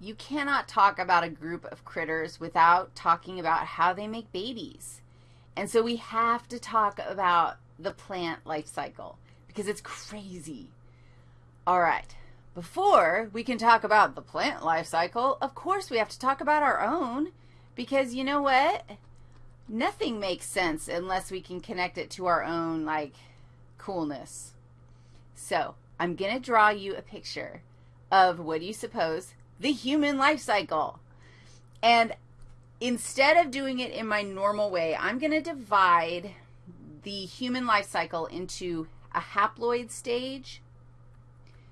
you cannot talk about a group of critters without talking about how they make babies. And so we have to talk about the plant life cycle because it's crazy. All right. Before we can talk about the plant life cycle, of course we have to talk about our own because you know what? Nothing makes sense unless we can connect it to our own, like, coolness. So I'm going to draw you a picture of, what do you suppose, the human life cycle. And instead of doing it in my normal way, I'm going to divide the human life cycle into a haploid stage.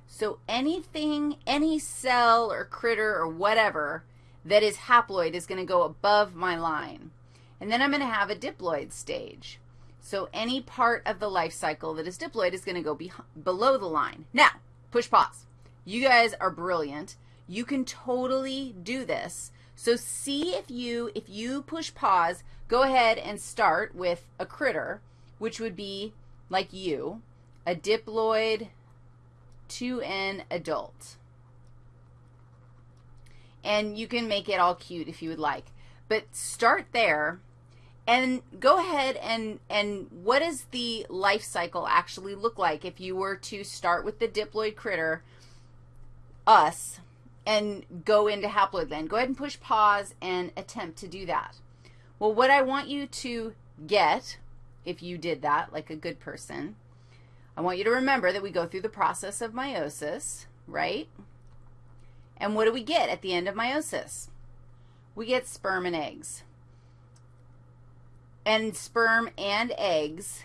So anything, any cell or critter or whatever that is haploid is going to go above my line. And then I'm going to have a diploid stage. So any part of the life cycle that is diploid is going to go be below the line. Now, push pause. You guys are brilliant. You can totally do this. So see if you, if you push pause, go ahead and start with a critter, which would be like you, a diploid 2N adult. And you can make it all cute if you would like. But start there and go ahead and, and what does the life cycle actually look like if you were to start with the diploid critter, us, and go into haploid land? Go ahead and push pause and attempt to do that. Well, what I want you to get, if you did that like a good person, I want you to remember that we go through the process of meiosis, right? And what do we get at the end of meiosis? We get sperm and eggs. And sperm and eggs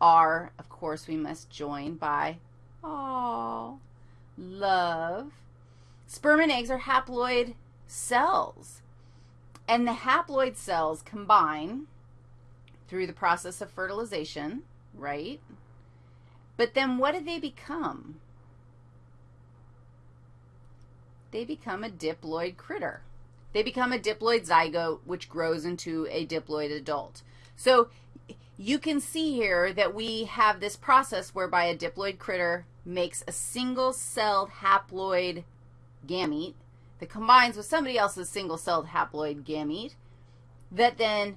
are, of course, we must join by, oh, love. Sperm and eggs are haploid cells. And the haploid cells combine through the process of fertilization, right? But then what do they become? They become a diploid critter. They become a diploid zygote, which grows into a diploid adult. So you can see here that we have this process whereby a diploid critter makes a single-celled haploid gamete that combines with somebody else's single-celled haploid gamete that then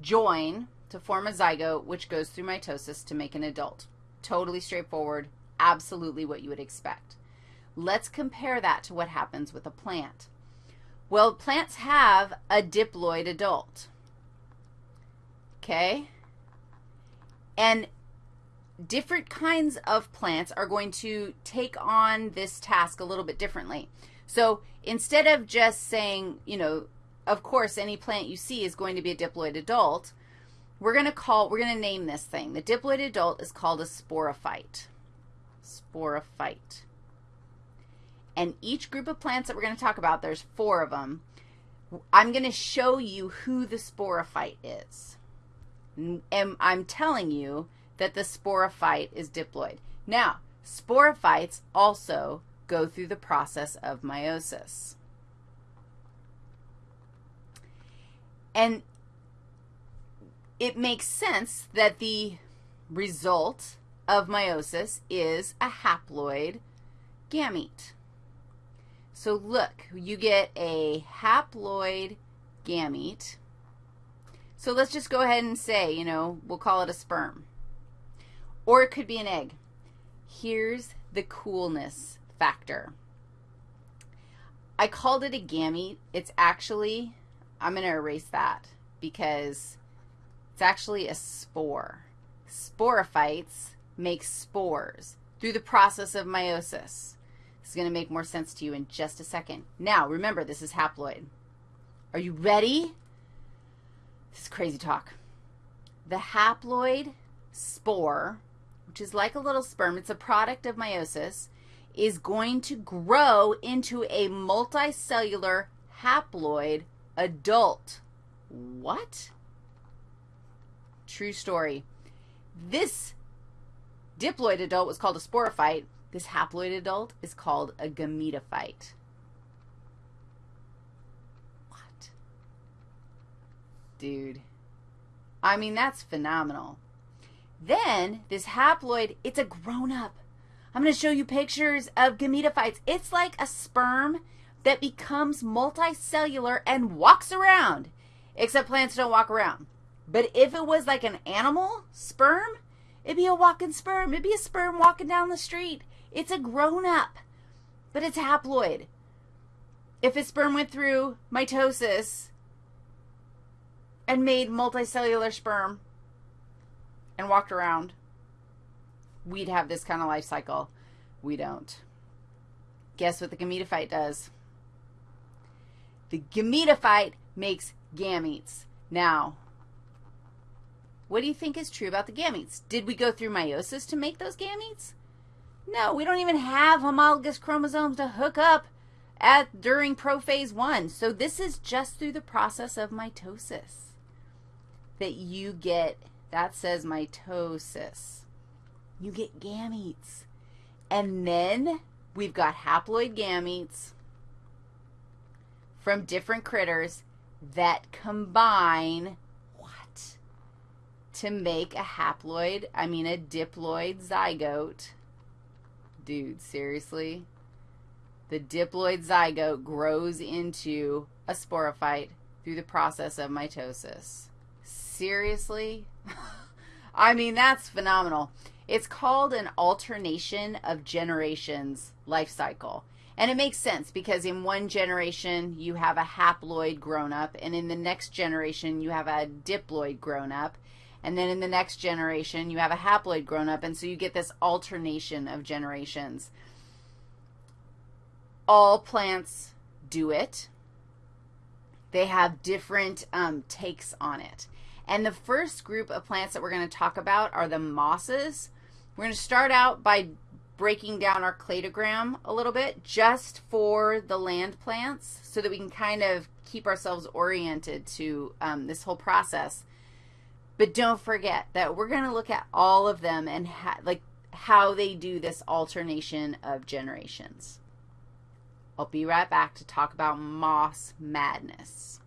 join to form a zygote, which goes through mitosis to make an adult. Totally straightforward, absolutely what you would expect. Let's compare that to what happens with a plant. Well, plants have a diploid adult okay? And different kinds of plants are going to take on this task a little bit differently. So instead of just saying, you know, of course, any plant you see is going to be a diploid adult, we're going to call, we're going to name this thing. The diploid adult is called a sporophyte. Sporophyte. And each group of plants that we're going to talk about, there's four of them. I'm going to show you who the sporophyte is. And I'm telling you that the sporophyte is diploid. Now, sporophytes also go through the process of meiosis. And it makes sense that the result of meiosis is a haploid gamete. So look, you get a haploid gamete so let's just go ahead and say, you know, we'll call it a sperm. Or it could be an egg. Here's the coolness factor. I called it a gamete. It's actually, I'm going to erase that because it's actually a spore. Sporophytes make spores through the process of meiosis. This is going to make more sense to you in just a second. Now, remember, this is haploid. Are you ready? This is crazy talk. The haploid spore, which is like a little sperm, it's a product of meiosis, is going to grow into a multicellular haploid adult. What? True story. This diploid adult was called a sporophyte. This haploid adult is called a gametophyte. What? Dude. I mean, that's phenomenal. Then this haploid, it's a grown-up. I'm going to show you pictures of gametophytes. It's like a sperm, that becomes multicellular and walks around. Except plants don't walk around. But if it was like an animal sperm, it'd be a walking sperm. It'd be a sperm walking down the street. It's a grown up, but it's haploid. If a sperm went through mitosis and made multicellular sperm and walked around, we'd have this kind of life cycle. We don't. Guess what the gametophyte does? The gametophyte makes gametes. Now, what do you think is true about the gametes? Did we go through meiosis to make those gametes? No, we don't even have homologous chromosomes to hook up at during prophase 1. So this is just through the process of mitosis that you get that says mitosis. You get gametes. And then we've got haploid gametes from different critters that combine what? To make a haploid, I mean a diploid zygote. Dude, seriously? The diploid zygote grows into a sporophyte through the process of mitosis. Seriously? I mean, that's phenomenal. It's called an alternation of generations life cycle. And it makes sense because in one generation you have a haploid grown up, and in the next generation you have a diploid grown up, and then in the next generation you have a haploid grown up, and so you get this alternation of generations. All plants do it. They have different um, takes on it. And the first group of plants that we're going to talk about are the mosses. We're going to start out by breaking down our cladogram a little bit just for the land plants so that we can kind of keep ourselves oriented to um, this whole process. But don't forget that we're going to look at all of them and like how they do this alternation of generations. I'll be right back to talk about moss madness.